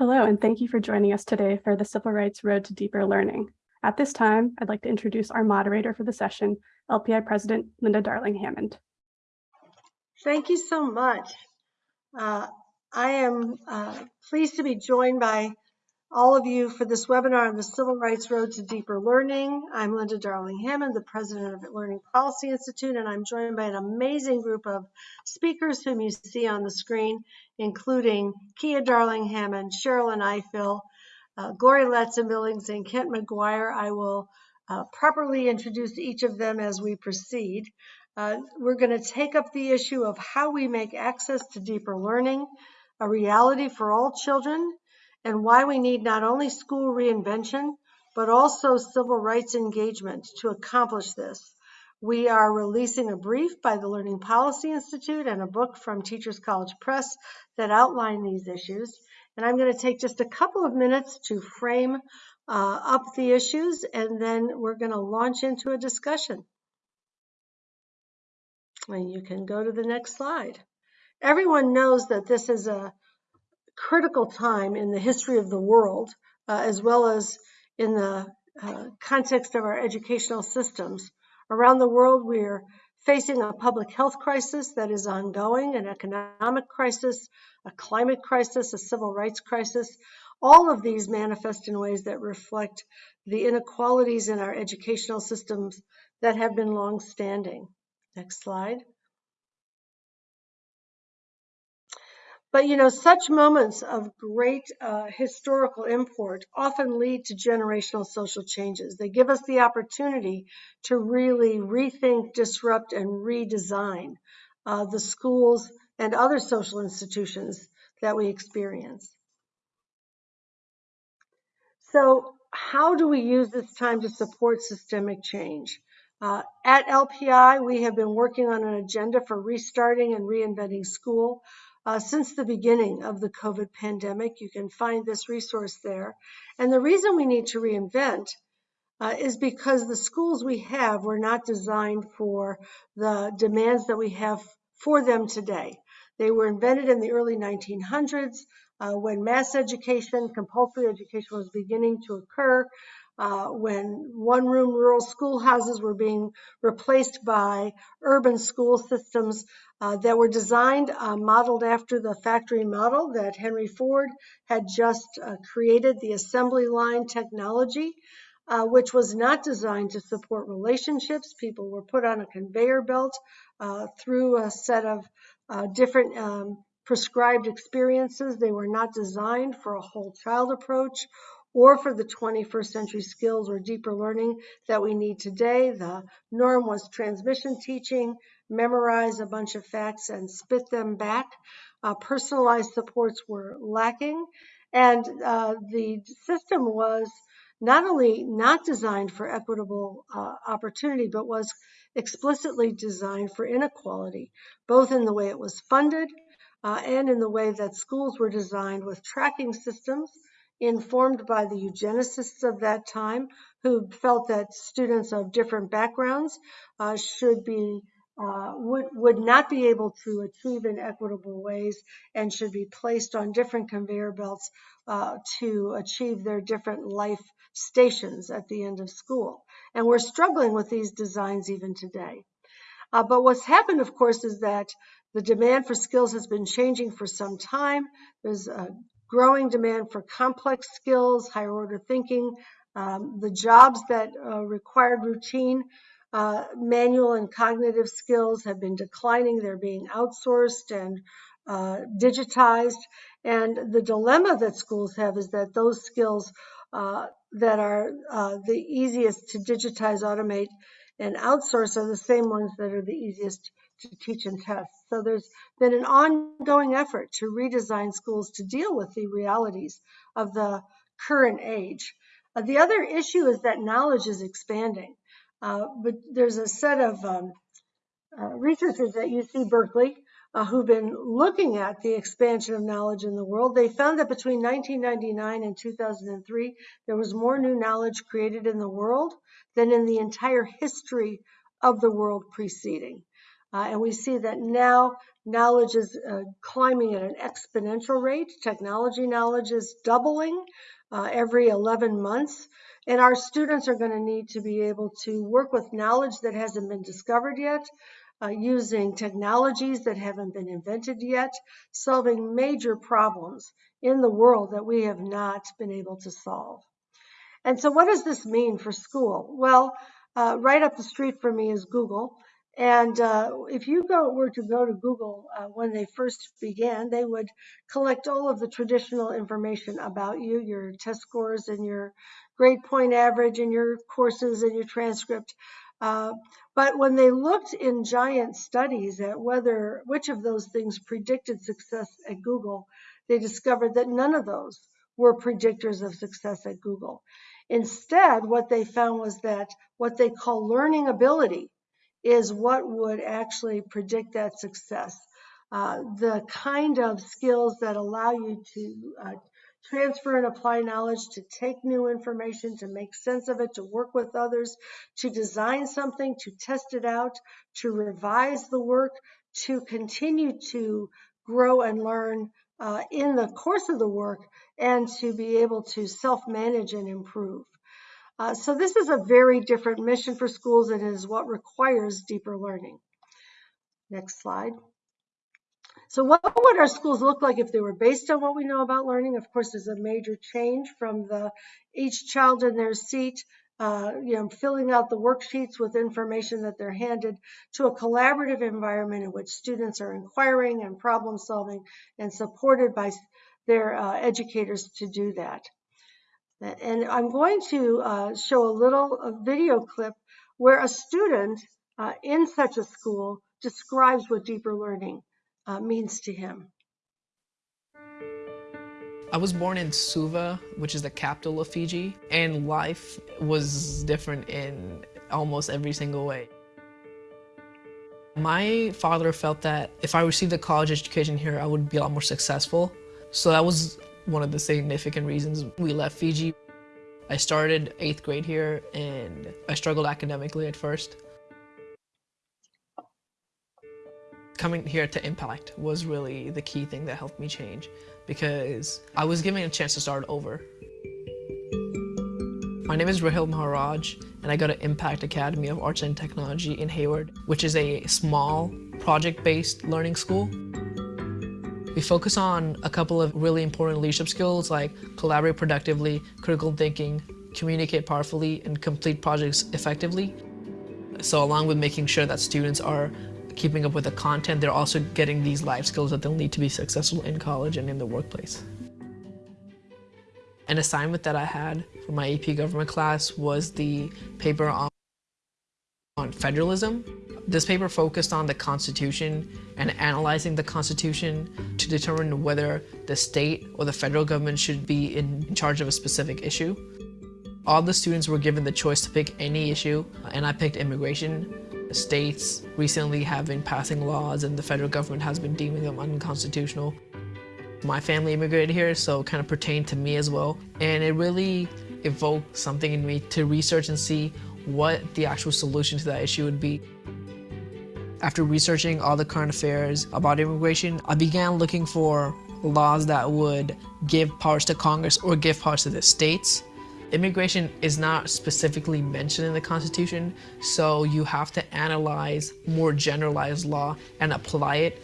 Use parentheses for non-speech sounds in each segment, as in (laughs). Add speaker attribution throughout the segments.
Speaker 1: Hello, and thank you for joining us today for the Civil Rights Road to Deeper Learning. At this time, I'd like to introduce our moderator for the session, LPI President Linda Darling Hammond.
Speaker 2: Thank you so much. Uh, I am uh, pleased to be joined by all of you for this webinar on the Civil Rights Road to Deeper Learning. I'm Linda Darling Hammond, the president of Learning Policy Institute, and I'm joined by an amazing group of speakers whom you see on the screen, including Kia Darling Hammond, Sherilyn Ifill, uh, Gloria Ladson-Billings, and Kent McGuire. I will uh, properly introduce each of them as we proceed. Uh, we're going to take up the issue of how we make access to deeper learning a reality for all children and why we need not only school reinvention, but also civil rights engagement to accomplish this. We are releasing a brief by the Learning Policy Institute and a book from Teachers College Press that outline these issues. And I'm going to take just a couple of minutes to frame uh, up the issues, and then we're going to launch into a discussion. And you can go to the next slide. Everyone knows that this is a critical time in the history of the world, uh, as well as in the uh, context of our educational systems. Around the world, we're facing a public health crisis that is ongoing, an economic crisis, a climate crisis, a civil rights crisis. All of these manifest in ways that reflect the inequalities in our educational systems that have been long standing. Next slide. But you know, such moments of great uh, historical import often lead to generational social changes. They give us the opportunity to really rethink, disrupt, and redesign uh, the schools and other social institutions that we experience. So, how do we use this time to support systemic change? Uh, at LPI, we have been working on an agenda for restarting and reinventing school. Uh, since the beginning of the COVID pandemic. You can find this resource there. And the reason we need to reinvent uh, is because the schools we have were not designed for the demands that we have for them today. They were invented in the early 1900s uh, when mass education, compulsory education was beginning to occur uh, when one room rural schoolhouses were being replaced by urban school systems uh, that were designed, uh, modeled after the factory model that Henry Ford had just uh, created, the assembly line technology, uh, which was not designed to support relationships. People were put on a conveyor belt uh, through a set of different um, prescribed experiences. They were not designed for a whole child approach or for the 21st century skills or deeper learning that we need today. The norm was transmission teaching, memorize a bunch of facts and spit them back. Uh, personalized supports were lacking, and uh, the system was not only not designed for equitable uh, opportunity, but was explicitly designed for inequality, both in the way it was funded uh, and in the way that schools were designed with tracking systems informed by the eugenicists of that time who felt that students of different backgrounds uh, should be uh, would, would not be able to achieve in equitable ways and should be placed on different conveyor belts uh, to achieve their different life stations at the end of school. And we're struggling with these designs even today. Uh, but what's happened, of course, is that the demand for skills has been changing for some time. There's a growing demand for complex skills, higher order thinking, um, the jobs that uh, required routine uh, manual and cognitive skills have been declining. They're being outsourced and uh, digitized. And the dilemma that schools have is that those skills uh, that are uh, the easiest to digitize, automate, and outsource are the same ones that are the easiest to teach and test. So there's been an ongoing effort to redesign schools to deal with the realities of the current age. Uh, the other issue is that knowledge is expanding. Uh, but there's a set of um, uh, researchers at UC Berkeley uh, who've been looking at the expansion of knowledge in the world. They found that between 1999 and 2003, there was more new knowledge created in the world than in the entire history of the world preceding. Uh, and we see that now knowledge is uh, climbing at an exponential rate. Technology knowledge is doubling uh, every 11 months. And our students are going to need to be able to work with knowledge that hasn't been discovered yet, uh, using technologies that haven't been invented yet, solving major problems in the world that we have not been able to solve. And so what does this mean for school? Well, uh, right up the street from me is Google. And uh, if you go, were to go to Google uh, when they first began, they would collect all of the traditional information about you, your test scores and your grade point average and your courses and your transcript. Uh, but when they looked in giant studies at whether which of those things predicted success at Google, they discovered that none of those were predictors of success at Google. Instead, what they found was that what they call learning ability is what would actually predict that success. Uh, the kind of skills that allow you to uh, transfer and apply knowledge, to take new information, to make sense of it, to work with others, to design something, to test it out, to revise the work, to continue to grow and learn uh, in the course of the work, and to be able to self-manage and improve. Uh, so this is a very different mission for schools and is what requires deeper learning. Next slide. So what would our schools look like if they were based on what we know about learning? Of course, there's a major change from the each child in their seat, uh, you know, filling out the worksheets with information that they're handed to a collaborative environment in which students are inquiring and problem solving and supported by their uh, educators to do that. And I'm going to uh, show a little a video clip where a student uh, in such a school describes what deeper learning uh, means to him.
Speaker 3: I was born in Suva, which is the capital of Fiji, and life was different in almost every single way. My father felt that if I received a college education here, I would be a lot more successful. So that was one of the significant reasons we left Fiji. I started eighth grade here and I struggled academically at first. Coming here to Impact was really the key thing that helped me change because I was given a chance to start over. My name is Rahil Maharaj and I go to Impact Academy of Arts and Technology in Hayward, which is a small project-based learning school. We focus on a couple of really important leadership skills like collaborate productively, critical thinking, communicate powerfully, and complete projects effectively. So along with making sure that students are keeping up with the content, they're also getting these life skills that they'll need to be successful in college and in the workplace. An assignment that I had for my AP government class was the paper on, on federalism. This paper focused on the Constitution and analyzing the Constitution to determine whether the state or the federal government should be in charge of a specific issue. All the students were given the choice to pick any issue, and I picked immigration. States recently have been passing laws and the federal government has been deeming them unconstitutional. My family immigrated here, so it kind of pertained to me as well. And it really evoked something in me to research and see what the actual solution to that issue would be. After researching all the current affairs about immigration, I began looking for laws that would give powers to Congress or give powers to the states. Immigration is not specifically mentioned in the Constitution, so you have to analyze more generalized law and apply it.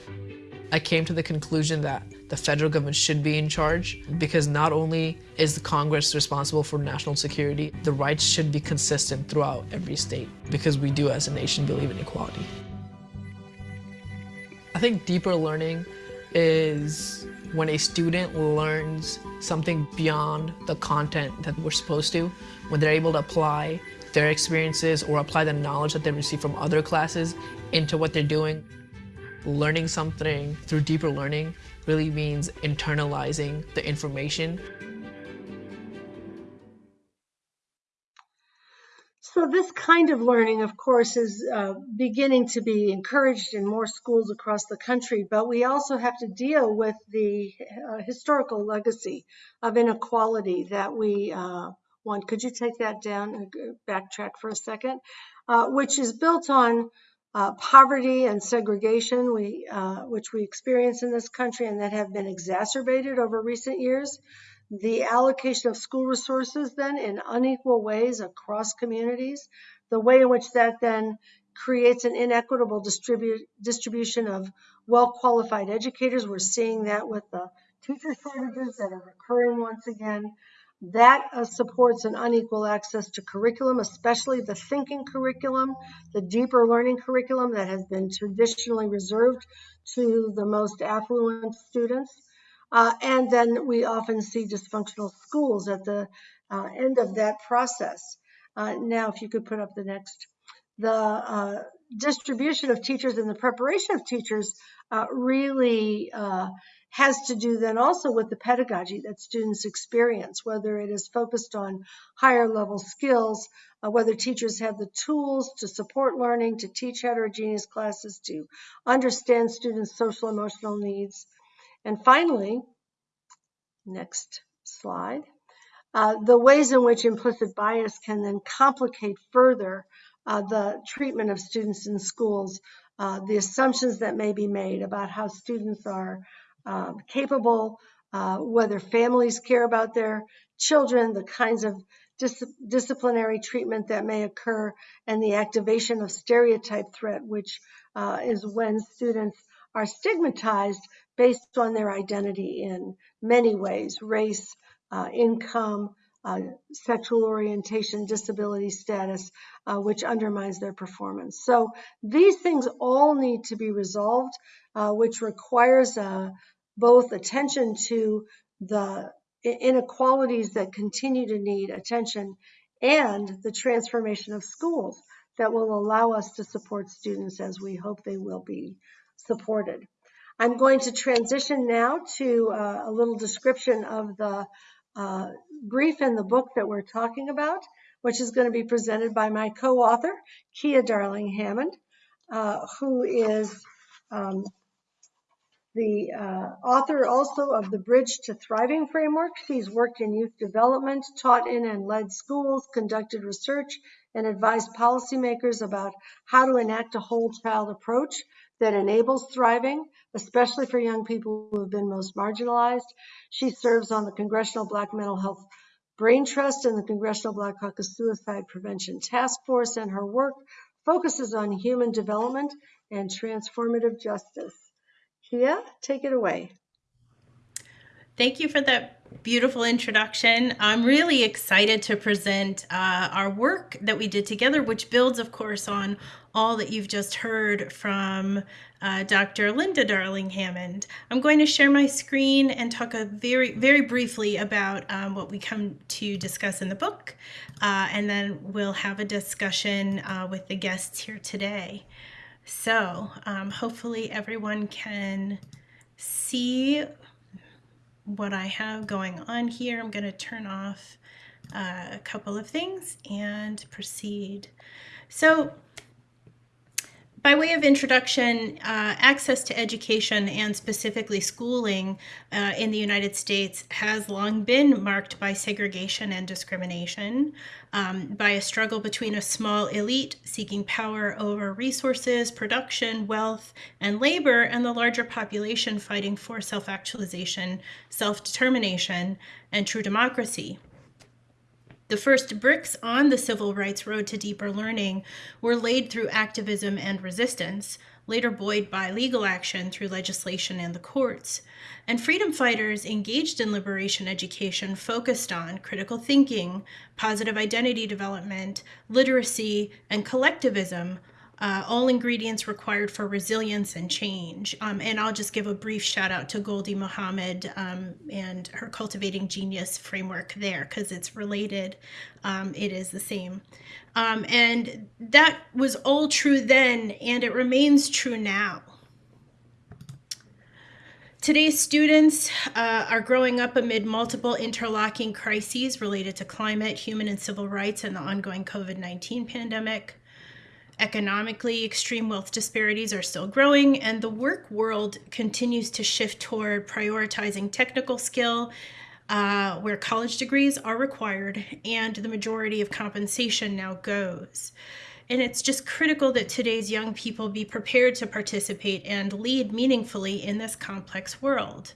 Speaker 3: I came to the conclusion that the federal government should be in charge because not only is the Congress responsible for national security, the rights should be consistent throughout every state because we do as a nation believe in equality. I think deeper learning is when a student learns something beyond the content that we're supposed to, when they're able to apply their experiences or apply the knowledge that they receive from other classes into what they're doing. Learning something through deeper learning really means internalizing the information
Speaker 2: So this kind of learning, of course, is uh, beginning to be encouraged in more schools across the country, but we also have to deal with the uh, historical legacy of inequality that we uh, want. Could you take that down and backtrack for a second? Uh, which is built on uh, poverty and segregation, we, uh, which we experience in this country and that have been exacerbated over recent years. The allocation of school resources then in unequal ways across communities, the way in which that then creates an inequitable distribu- distribution of well qualified educators. We're seeing that with the teacher shortages that are occurring once again. That uh, supports an unequal access to curriculum, especially the thinking curriculum, the deeper learning curriculum that has been traditionally reserved to the most affluent students. Uh, and then we often see dysfunctional schools at the uh, end of that process. Uh, now, if you could put up the next. The uh, distribution of teachers and the preparation of teachers uh, really uh, has to do then also with the pedagogy that students experience, whether it is focused on higher level skills, uh, whether teachers have the tools to support learning, to teach heterogeneous classes, to understand students' social emotional needs. And finally, next slide, uh, the ways in which implicit bias can then complicate further uh, the treatment of students in schools, uh, the assumptions that may be made about how students are um, capable, uh, whether families care about their children, the kinds of dis- disciplinary treatment that may occur, and the activation of stereotype threat, which uh, is when students are stigmatized based on their identity in many ways race, uh, income, uh, sexual orientation, disability status, uh, which undermines their performance. So these things all need to be resolved, uh, which requires uh, both attention to the inequalities that continue to need attention and the transformation of schools that will allow us to support students as we hope they will be supported. I'm going to transition now to uh, a little description of the uh, brief in the book that we're talking about, which is going to be presented by my co-author, Kia Darling Hammond, uh, who is um, the uh, author also of the Bridge to Thriving framework. She's worked in youth development, taught in and led schools, conducted research, and advised policymakers about how to enact a whole child approach that enables thriving, especially for young people who have been most marginalized. She serves on the Congressional Black Mental Health Brain Trust and the Congressional Black Caucus Suicide Prevention Task Force, and her work focuses on human development and transformative justice. Kia, take it away.
Speaker 4: Thank you for that beautiful introduction. I'm really excited to present uh, our work that we did together, which builds, of course, on all that you've just heard from uh, Dr. Linda Darling Hammond. I'm going to share my screen and talk very, very briefly about um, what we come to discuss in the book, uh, and then we'll have a discussion uh, with the guests here today. So um, hopefully everyone can see what I have going on here. I'm going to turn off uh, a couple of things and proceed. So by way of introduction, uh, access to education and specifically schooling uh, in the United States has long been marked by segregation and discrimination, um, by a struggle between a small elite seeking power over resources, production, wealth, and labor, and the larger population fighting for self actualization, self determination, and true democracy. The first bricks on the civil rights road to deeper learning were laid through activism and resistance, later buoyed by legal action through legislation and the courts. And freedom fighters engaged in liberation education focused on critical thinking, positive identity development, literacy, and collectivism, uh, all ingredients required for resilience and change. Um, and I'll just give a brief shout out to Gholdy Muhammad um, and her Cultivating Genius framework there because it's related. Um, it is the same. Um, and that was all true then, and it remains true now. Today's students uh, are growing up amid multiple interlocking crises related to climate, human and civil rights, and the ongoing COVID 19 pandemic. Economically, extreme wealth disparities are still growing, and the work world continues to shift toward prioritizing technical skill, uh, where college degrees are required, and the majority of compensation now goes. and it's just critical that today's young people be prepared to participate and lead meaningfully in this complex world.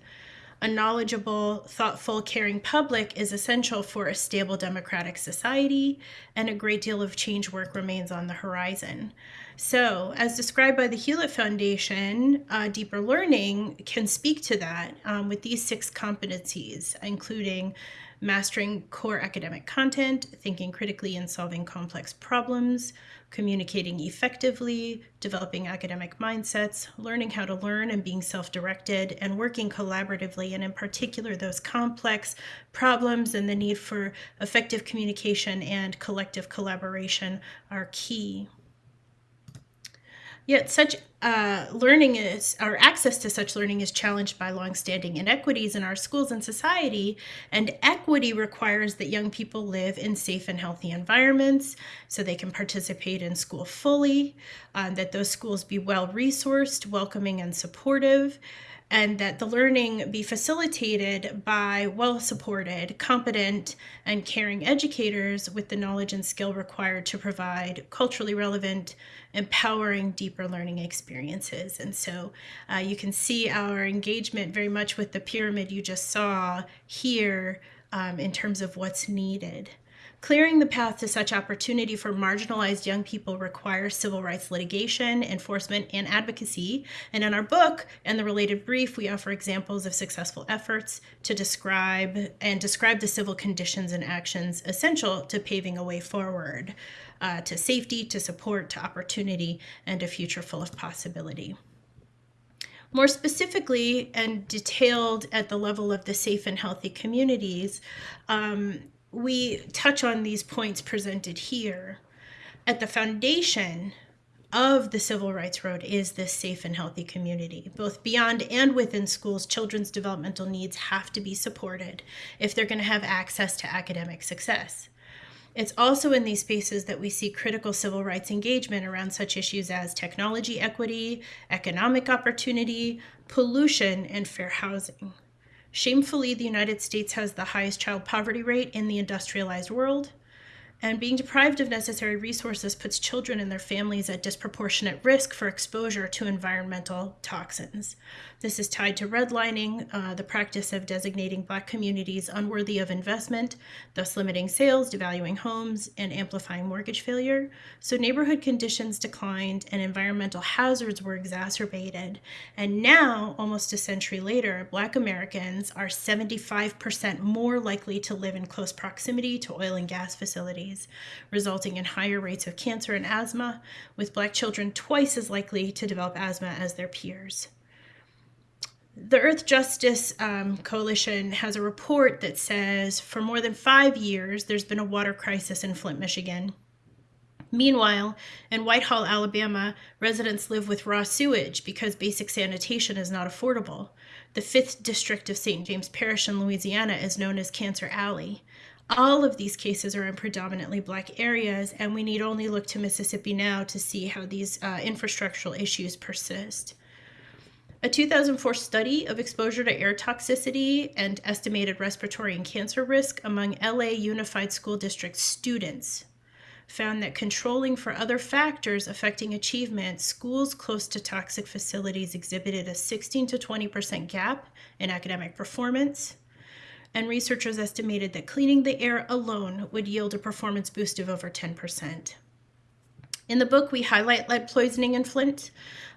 Speaker 4: A knowledgeable, thoughtful, caring public is essential for a stable democratic society, and a great deal of change work remains on the horizon. So, as described by the Hewlett Foundation, uh, deeper learning can speak to that um, with these six competencies, including mastering core academic content, thinking critically and solving complex problems, communicating effectively, developing academic mindsets, learning how to learn and being self directed, and working collaboratively, and in particular, those complex problems and the need for effective communication and collective collaboration are key. Yet such uh, learning is, or access to such learning is challenged by longstanding inequities in our schools and society. And equity requires that young people live in safe and healthy environments so they can participate in school fully, uh, that those schools be well resourced, welcoming, and supportive and that the learning be facilitated by well supported, competent, and caring educators with the knowledge and skill required to provide culturally relevant, empowering, deeper learning experiences. And so uh, you can see our engagement very much with the pyramid you just saw here um, in terms of what's needed. Clearing the path to such opportunity for marginalized young people requires civil rights litigation, enforcement, and advocacy. And in our book and the related brief, we offer examples of successful efforts to describe and describe the civil conditions and actions essential to paving a way forward uh, to safety, to support, to opportunity, and a future full of possibility. More specifically and detailed at the level of the safe and healthy communities, um, we touch on these points presented here. At the foundation of the Civil Rights Road is this safe and healthy community. Both beyond and within schools, children's developmental needs have to be supported if they're going to have access to academic success. It's also in these spaces that we see critical civil rights engagement around such issues as technology equity, economic opportunity, pollution, and fair housing. Shamefully, the United States has the highest child poverty rate in the industrialized world and being deprived of necessary resources puts children and their families at disproportionate risk for exposure to environmental toxins. This is tied to redlining, uh, the practice of designating Black communities unworthy of investment, thus limiting sales, devaluing homes, and amplifying mortgage failure. So neighborhood conditions declined and environmental hazards were exacerbated. And now, almost a century later, Black Americans are 75% more likely to live in close proximity to oil and gas facilities resulting in higher rates of cancer and asthma, with Black children twice as likely to develop asthma as their peers. The Earth Justice um, Coalition has a report that says for more than five years, there's been a water crisis in Flint, Michigan. Meanwhile, in Whitehall, Alabama, residents live with raw sewage because basic sanitation is not affordable. The 5th District of St. James Parish in Louisiana is known as Cancer Alley. All of these cases are in predominantly black areas, and we need only look to Mississippi now to see how these uh, infrastructural issues persist. A 2004 study of exposure to air toxicity and estimated respiratory and cancer risk among LA Unified School District students found that controlling for other factors affecting achievement, schools close to toxic facilities exhibited a 16 to 20% gap in academic performance, and researchers estimated that cleaning the air alone would yield a performance boost of over 10%. In the book, we highlight lead poisoning in Flint,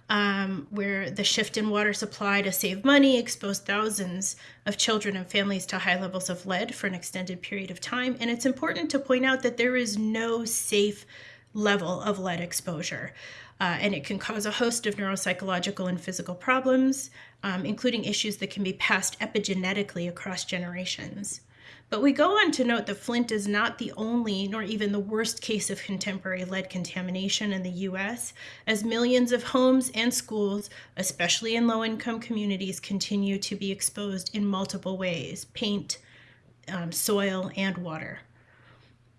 Speaker 4: um, where the shift in water supply to save money exposed thousands of children and families to high levels of lead for an extended period of time. And it's important to point out that there is no safe level of lead exposure. Uh, and it can cause a host of neuropsychological and physical problems, um, including issues that can be passed epigenetically across generations. But we go on to note that Flint is not the only, nor even the worst case of contemporary lead contamination in the US, as millions of homes and schools, especially in low income communities, continue to be exposed in multiple ways paint, um, soil, and water.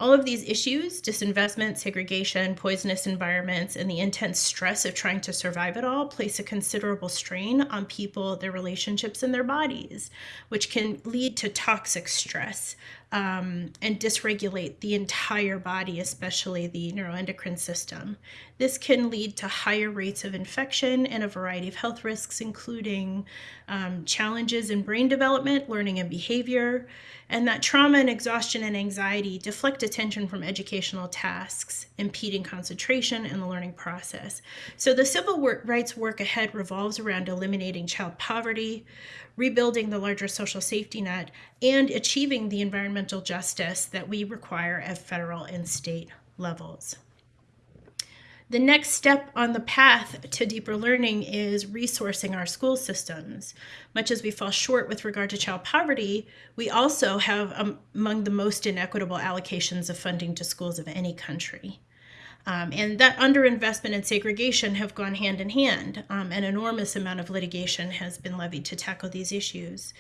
Speaker 4: All of these issues disinvestment, segregation, poisonous environments, and the intense stress of trying to survive it all place a considerable strain on people, their relationships, and their bodies, which can lead to toxic stress um, and dysregulate the entire body, especially the neuroendocrine system. This can lead to higher rates of infection and a variety of health risks, including um, challenges in brain development, learning, and behavior. And that trauma and exhaustion and anxiety deflect attention from educational tasks, impeding concentration and the learning process. So the civil rights work ahead revolves around eliminating child poverty, rebuilding the larger social safety net, and achieving the environmental justice that we require at federal and state levels. The next step on the path to deeper learning is resourcing our school systems. Much as we fall short with regard to child poverty, we also have um, among the most inequitable allocations of funding to schools of any country. Um, and that underinvestment and segregation have gone hand in hand. Um, an enormous amount of litigation has been levied to tackle these issues.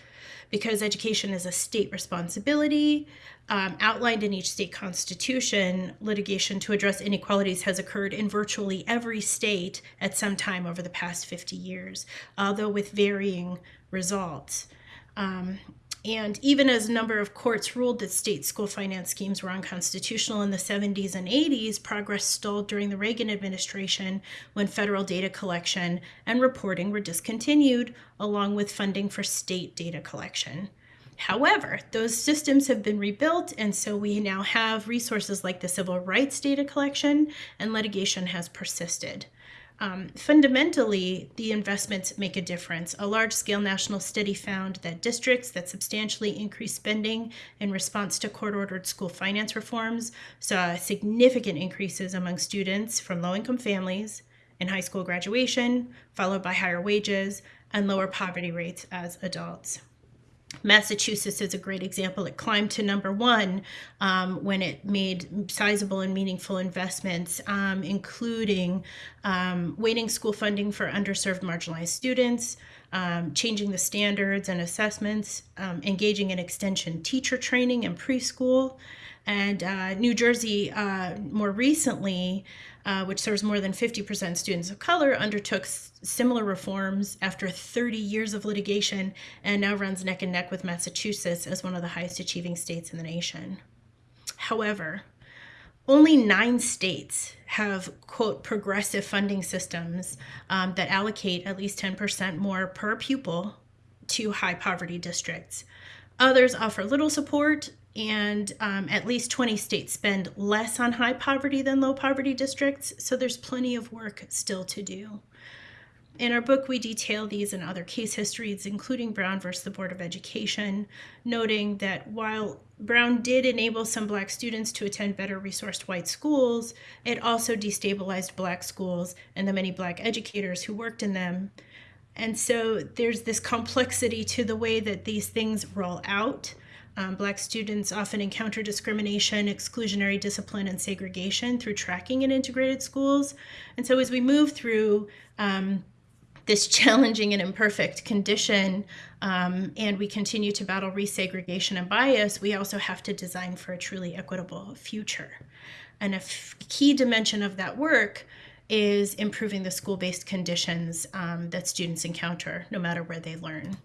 Speaker 4: Because education is a state responsibility, um, outlined in each state constitution, litigation to address inequalities has occurred in virtually every state at some time over the past 50 years, although with varying results. Um, and even as a number of courts ruled that state school finance schemes were unconstitutional in the 70s and 80s, progress stalled during the Reagan administration when federal data collection and reporting were discontinued, along with funding for state data collection. However, those systems have been rebuilt, and so we now have resources like the civil rights data collection, and litigation has persisted. Um, fundamentally, the investments make a difference. A large scale national study found that districts that substantially increased spending in response to court ordered school finance reforms saw significant increases among students from low income families in high school graduation, followed by higher wages and lower poverty rates as adults. Massachusetts is a great example. It climbed to number one um, when it made sizable and meaningful investments, um, including um, school funding for underserved marginalized students, um, changing the standards and assessments, um, engaging in extension teacher training and preschool. And uh, New Jersey, uh, more recently, uh, which serves more than 50% students of color, undertook similar reforms after 30 years of litigation and now runs neck and neck with Massachusetts as one of the highest achieving states in the nation. However, only nine states have, quote, progressive funding systems um, that allocate at least 10% more per pupil to high poverty districts. Others offer little support and um, at least 20 states spend less on high poverty than low poverty districts, so there's plenty of work still to do. In our book, we detail these and other case histories, including Brown versus the Board of Education, noting that while Brown did enable some Black students to attend better resourced white schools, it also destabilized Black schools and the many Black educators who worked in them. And so there's this complexity to the way that these things roll out. Um, Black students often encounter discrimination, exclusionary discipline, and segregation through tracking in integrated schools. And so as we move through um, this (laughs) challenging and imperfect condition, um, and we continue to battle resegregation and bias, we also have to design for a truly equitable future. And a key dimension of that work is improving the school-based conditions um, that students encounter, no matter where they learn.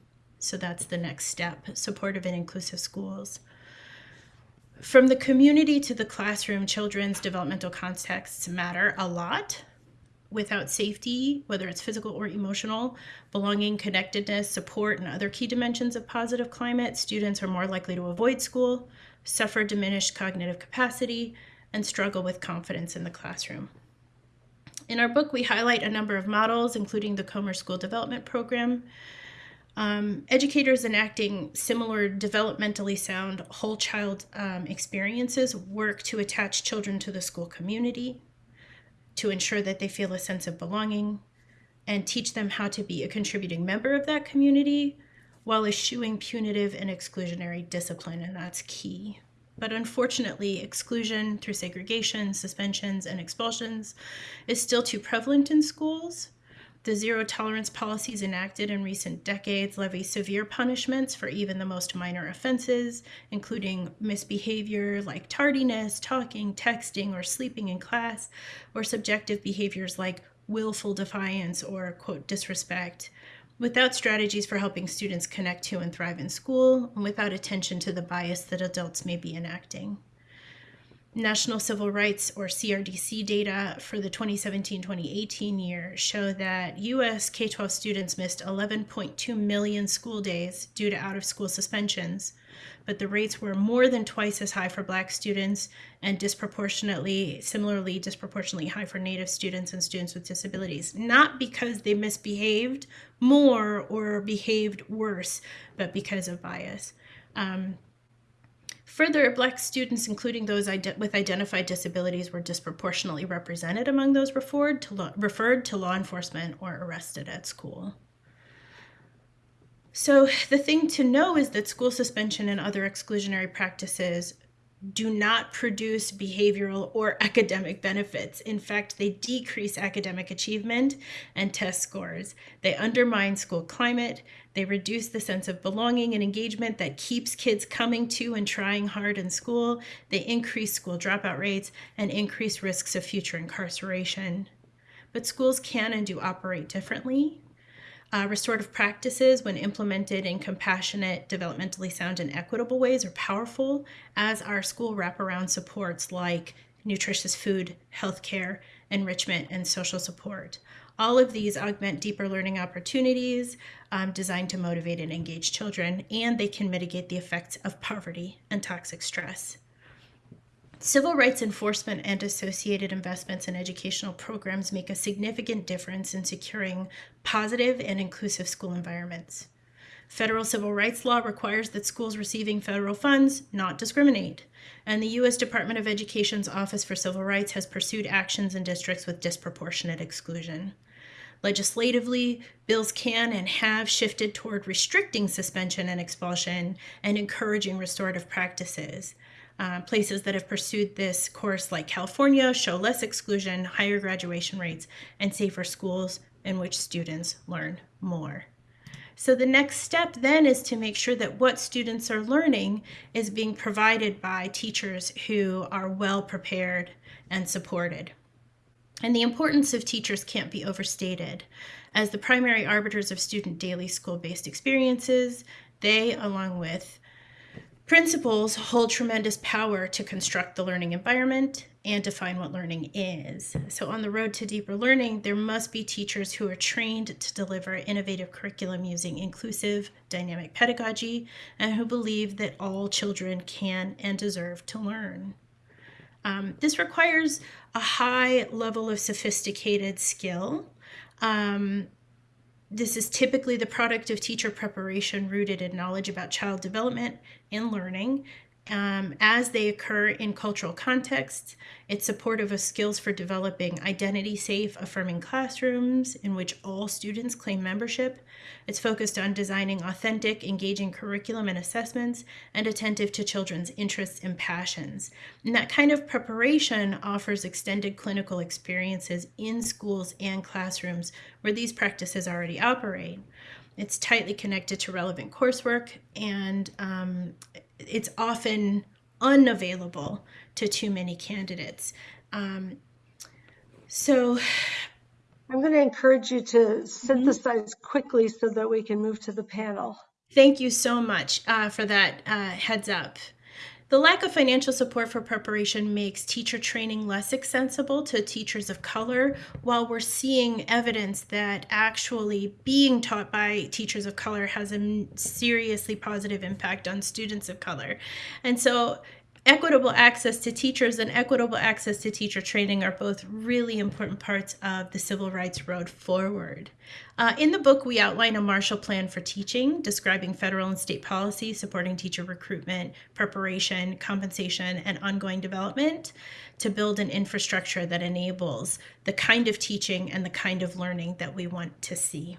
Speaker 4: So that's the next step, supportive and inclusive schools. From the community to the classroom, children's developmental contexts matter a lot. Without safety, whether it's physical or emotional, belonging, connectedness, support, and other key dimensions of positive climate, students are more likely to avoid school, suffer diminished cognitive capacity, and struggle with confidence in the classroom. In our book, we highlight a number of models, including the Comer School Development Program, um, educators enacting similar developmentally sound whole child um, experiences work to attach children to the school community, to ensure that they feel a sense of belonging, and teach them how to be a contributing member of that community while eschewing punitive and exclusionary discipline, and that's key. But unfortunately, exclusion through segregation, suspensions, and expulsions is still too prevalent in schools the zero tolerance policies enacted in recent decades levy severe punishments for even the most minor offenses, including misbehavior like tardiness, talking, texting, or sleeping in class, or subjective behaviors like willful defiance or, quote, disrespect. without strategies for helping students connect to and thrive in school, and without attention to the bias that adults may be enacting. National Civil Rights or CRDC data for the 2017-2018 year show that US K-12 students missed 11.2 million school days due to out-of-school suspensions, but the rates were more than twice as high for black students and disproportionately similarly disproportionately high for native students and students with disabilities. Not because they misbehaved more or behaved worse but because of bias. Um, Further, Black students, including those with identified disabilities, were disproportionately represented among those referred to, referred to law enforcement or arrested at school. So, the thing to know is that school suspension and other exclusionary practices do not produce behavioral or academic benefits. In fact, they decrease academic achievement and test scores. They undermine school climate. They reduce the sense of belonging and engagement that keeps kids coming to and trying hard in school. They increase school dropout rates and increase risks of future incarceration. But schools can and do operate differently. Uh, restorative practices, when implemented in compassionate, developmentally sound, and equitable ways, are powerful, as are school wraparound supports like nutritious food, healthcare, enrichment, and social support. All of these augment deeper learning opportunities um, designed to motivate and engage children, and they can mitigate the effects of poverty and toxic stress. Civil rights enforcement and associated investments in educational programs make a significant difference in securing positive and inclusive school environments. Federal civil rights law requires that schools receiving federal funds not discriminate, and the U.S. Department of Education's Office for Civil Rights has pursued actions in districts with disproportionate exclusion. Legislatively, bills can and have shifted toward restricting suspension and expulsion and encouraging restorative practices. Uh, places that have pursued this course, like California, show less exclusion, higher graduation rates, and safer schools in which students learn more. So the next step then is to make sure that what students are learning is being provided by teachers who are well prepared and supported. And the importance of teachers can't be overstated. As the primary arbiters of student daily school based experiences, they, along with Principals hold tremendous power to construct the learning environment and define what learning is. So, on the road to deeper learning, there must be teachers who are trained to deliver innovative curriculum using inclusive, dynamic pedagogy and who believe that all children can and deserve to learn. Um, this requires a high level of sophisticated skill. Um, this is typically the product of teacher preparation rooted in knowledge about child development and learning um, as they occur in cultural contexts. It's supportive of skills for developing identity safe, affirming classrooms in which all students claim membership. It's focused on designing authentic, engaging curriculum and assessments, and attentive to children's interests and passions. And that kind of preparation offers extended clinical experiences in schools and classrooms where these practices already operate. It's tightly connected to relevant coursework and um, it's often unavailable to too many candidates. Um, so
Speaker 2: I'm going to encourage you to synthesize quickly so that we can move to the panel.
Speaker 4: thank you so much uh, for that uh, heads up. The lack of financial support for preparation makes teacher training less accessible to teachers of color, while we're seeing evidence that actually being taught by teachers of color has a seriously positive impact on students of color. And so equitable access to teachers and equitable access to teacher training are both really important parts of the civil rights road forward. Uh, in the book, we outline a Marshall Plan for teaching, describing federal and state policy supporting teacher recruitment, preparation, compensation, and ongoing development to build an infrastructure that enables the kind of teaching and the kind of learning that we want to see.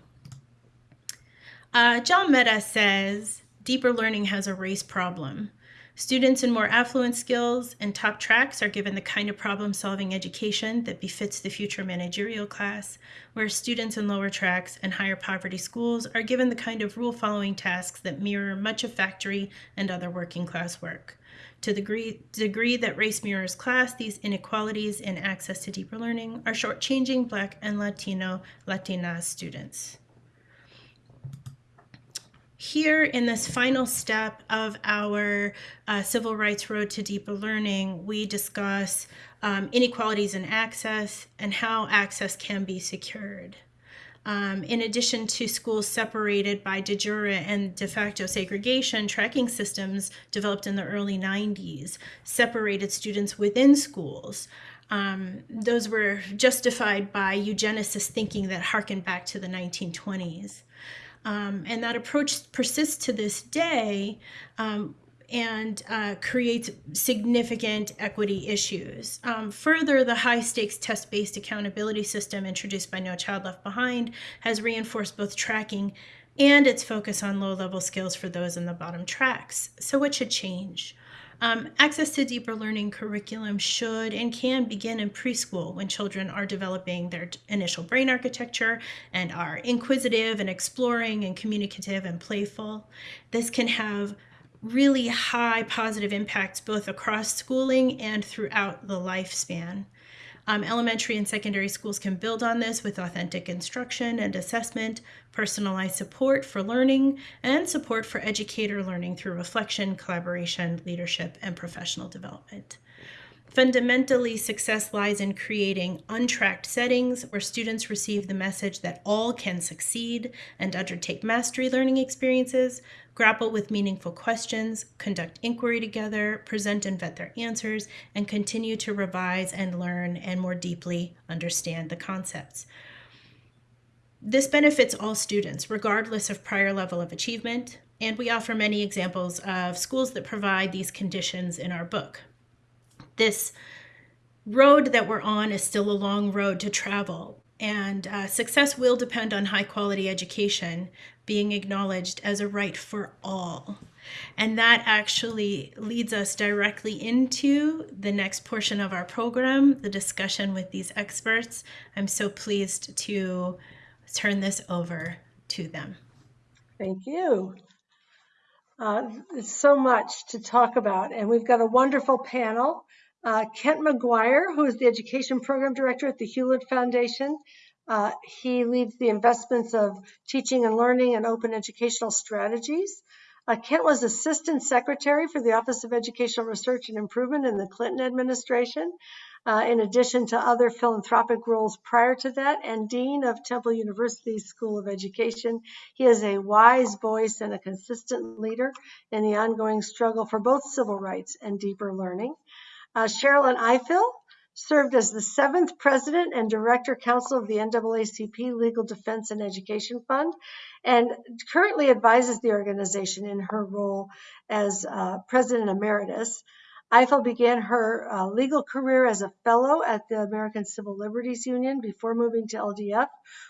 Speaker 4: Uh, Jal Mehta says, deeper learning has a race problem. Students in more affluent skills and top tracks are given the kind of problem solving education that befits the future managerial class, where students in lower tracks and higher poverty schools are given the kind of rule following tasks that mirror much of factory and other working class work. To the degree, degree that race mirrors class, these inequalities in access to deeper learning are shortchanging Black and Latino, Latina students. Here in this final step of our uh, Civil Rights Road to Deeper Learning, we discuss um, inequalities in access and how access can be secured. Um, in addition to schools separated by de jure and de facto segregation, tracking systems developed in the early 90s separated students within schools. Um, those were justified by eugenicists thinking that harkened back to the 1920s. Um, and that approach persists to this day um, and uh, creates significant equity issues. Um, further, the high stakes test based accountability system introduced by No Child Left Behind has reinforced both tracking and its focus on low level skills for those in the bottom tracks. So, what should change? Um, access to deeper learning curriculum should and can begin in preschool when children are developing their initial brain architecture and are inquisitive and exploring and communicative and playful. This can have really high positive impacts both across schooling and throughout the lifespan. Um, elementary and secondary schools can build on this with authentic instruction and assessment, personalized support for learning, and support for educator learning through reflection, collaboration, leadership, and professional development. Fundamentally, success lies in creating untracked settings where students receive the message that all can succeed and undertake mastery learning experiences, grapple with meaningful questions, conduct inquiry together, present and vet their answers, and continue to revise and learn and more deeply understand the concepts. This benefits all students, regardless of prior level of achievement, and we offer many examples of schools that provide these conditions in our book. This road that we're on is still a long road to travel, and uh, success will depend on high quality education being acknowledged as a right for all. And that actually leads us directly into the next portion of our program, the discussion with these experts. I'm so pleased to turn this over to them.
Speaker 2: Thank you. Uh, so much to talk about, and we've got a wonderful panel. Uh, Kent McGuire, who is the Education Program Director at the Hewlett Foundation, uh, he leads the investments of teaching and learning and open educational strategies. Uh, Kent was Assistant Secretary for the Office of Educational Research and Improvement in the Clinton administration, uh, in addition to other philanthropic roles prior to that, and Dean of Temple University's School of Education. He is a wise voice and a consistent leader in the ongoing struggle for both civil rights and deeper learning. Uh, Sherrilyn Ifill served as the seventh president and director counsel of the NAACP Legal Defense and Education Fund, and currently advises the organization in her role as uh, president emeritus. Ifill began her uh, legal career as a fellow at the American Civil Liberties Union before moving to LDF,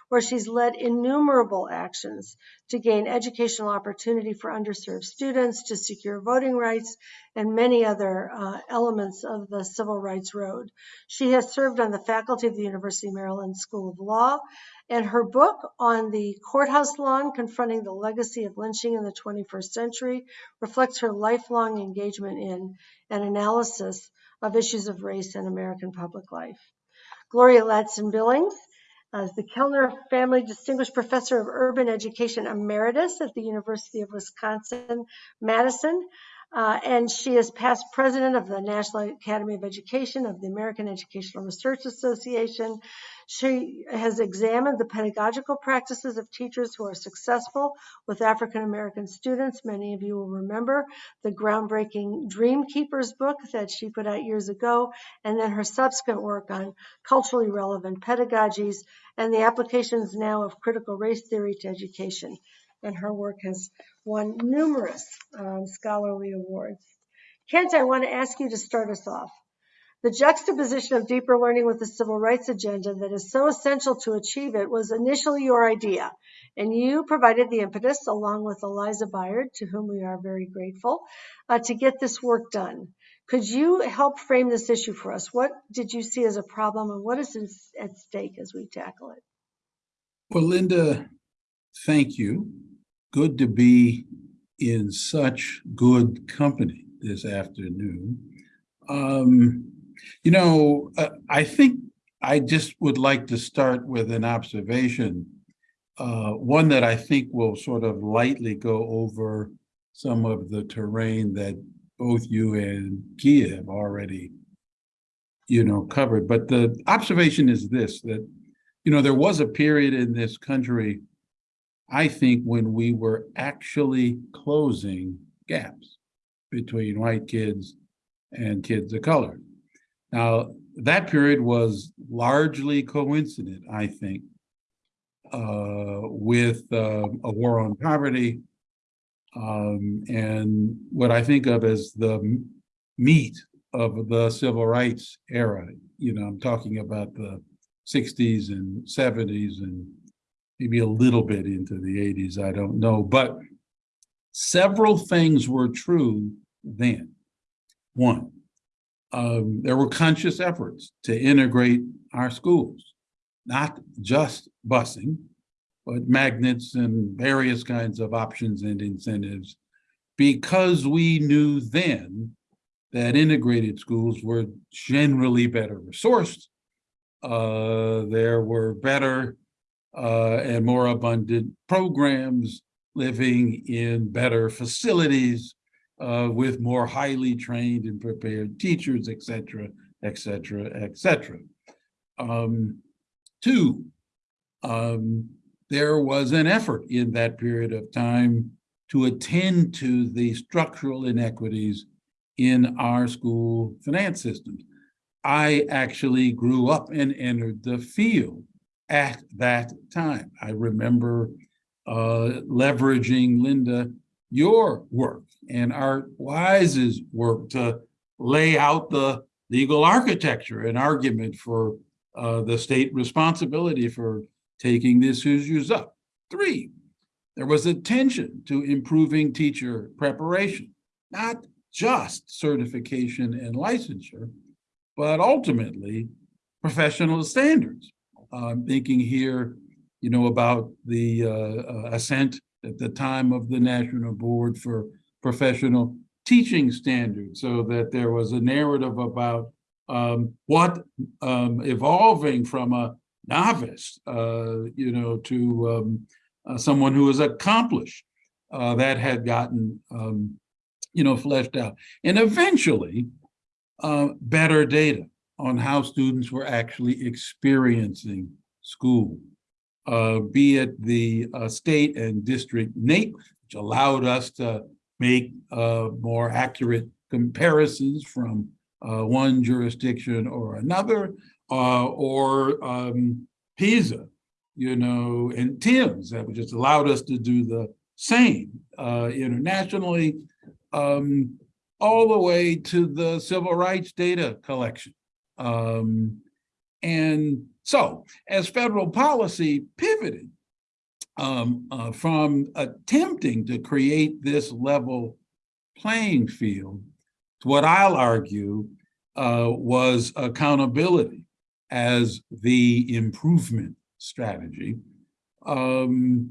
Speaker 2: where she's led innumerable actions to gain educational opportunity for underserved students, to secure voting rights, and many other uh, elements of the civil rights road. She has served on the faculty of the University of Maryland School of Law, and her book on the courthouse lawn, confronting the legacy of lynching in the 21st century, reflects her lifelong engagement in and analysis of issues of race in American public life. Gloria Ladson-Billings as the Kellner Family Distinguished Professor of Urban Education Emeritus at the University of Wisconsin Madison. Uh, and she is past president of the National Academy of Education, of the American Educational Research Association. She has examined the pedagogical practices of teachers who are successful with African American students. Many of you will remember the groundbreaking Dreamkeepers book that she put out years ago, and then her subsequent work on culturally relevant pedagogies and the applications now of critical race theory to education and her work has won numerous um, scholarly awards. Kent, I want to ask you to start us off. The juxtaposition of deeper learning with the civil rights agenda that is so essential to achieve it was initially your idea, and you provided the impetus along with Eliza Byard, to whom we are very grateful, uh, to get this work done. Could you help frame this issue for us? What did you see as a problem and what is at stake as we tackle it?
Speaker 5: Well, Linda, thank you good to be in such good company this afternoon. Um, you know, uh, I think I just would like to start with an observation uh, one that I think will sort of lightly go over some of the terrain that both you and Kia have already, you know, covered. But the observation is this, that, you know, there was a period in this country, I think, when we were actually closing gaps between white kids and kids of color. Now, that period was largely coincident, I think, uh, with uh, a war on poverty um, and what I think of as the meat of the civil rights era. You know, I'm talking about the 60s and 70s and maybe a little bit into the 80s, I don't know. But several things were true then. One, um, there were conscious efforts to integrate our schools, not just busing, but magnets and various kinds of options and incentives, because we knew then that integrated schools were generally better resourced. Uh, there were better uh, and more abundant programs living in better facilities uh, with more highly trained and prepared teachers, et cetera, et cetera, et cetera. Um, two, um, there was an effort in that period of time to attend to the structural inequities in our school finance systems. I actually grew up and entered the field at that time. I remember uh, leveraging, Linda, your work and Art Wise's work to lay out the legal architecture and argument for uh, the state responsibility for taking these issues up. Three, there was attention to improving teacher preparation, not just certification and licensure, but ultimately professional standards. I'm thinking here, you know, about the uh, uh, at the time of the National Board for Professional Teaching Standards, so that there was a narrative about um, what um, evolving from a novice, uh, you know, to um, uh, someone who is accomplished uh, that had gotten, um, you know, fleshed out. And eventually, uh, better data on how students were actually experiencing school, uh, be it the uh, state and district NAEP, which allowed us to make uh, more accurate comparisons from uh, one jurisdiction or another, uh, or um, PISA, you know, and TIMSS that just allowed us to do the same uh, internationally, um, all the way to the civil rights data collection. Um, and so, as federal policy pivoted um, uh, from attempting to create this level playing field to what I'll argue uh, was accountability as the improvement strategy, um,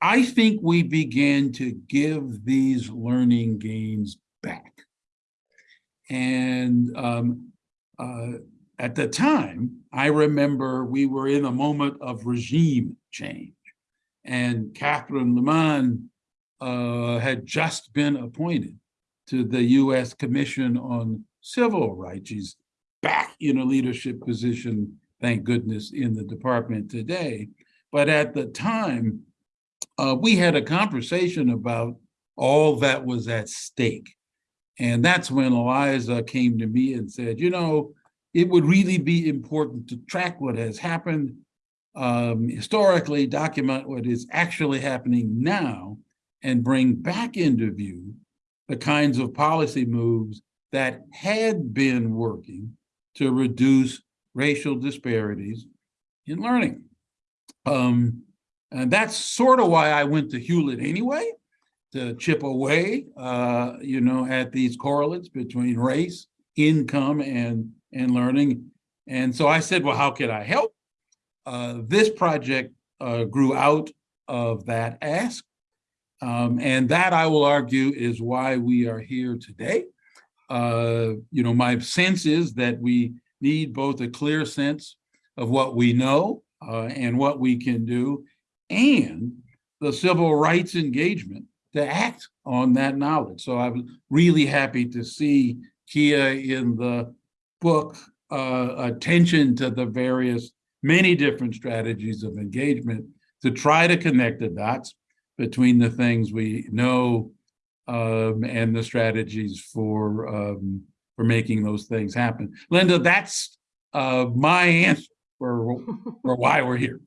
Speaker 5: I think we began to give these learning gains back. And um, uh, at the time, I remember we were in a moment of regime change. And Catherine Lhamon uh, had just been appointed to the US Commission on Civil Rights. She's back in a leadership position, thank goodness, in the department today. But at the time, uh, we had a conversation about all that was at stake. And that's when Eliza came to me and said, you know, it would really be important to track what has happened um, historically, document what is actually happening now, and bring back into view the kinds of policy moves that had been working to reduce racial disparities in learning. Um, and that's sort of why I went to Hewlett anyway, to chip away, uh, you know, at these correlates between race, income, and, and learning. And so I said, well, how can I help? Uh, this project uh, grew out of that ask. Um, and that, I will argue, is why we are here today. Uh, you know, my sense is that we need both a clear sense of what we know uh, and what we can do, and the civil rights engagement to act on that knowledge. So I'm really happy to see Kia in the book uh, attention to the various many different strategies of engagement to try to connect the dots between the things we know um, and the strategies for um, for making those things happen. Linda, that's uh, my answer for, for why we're here.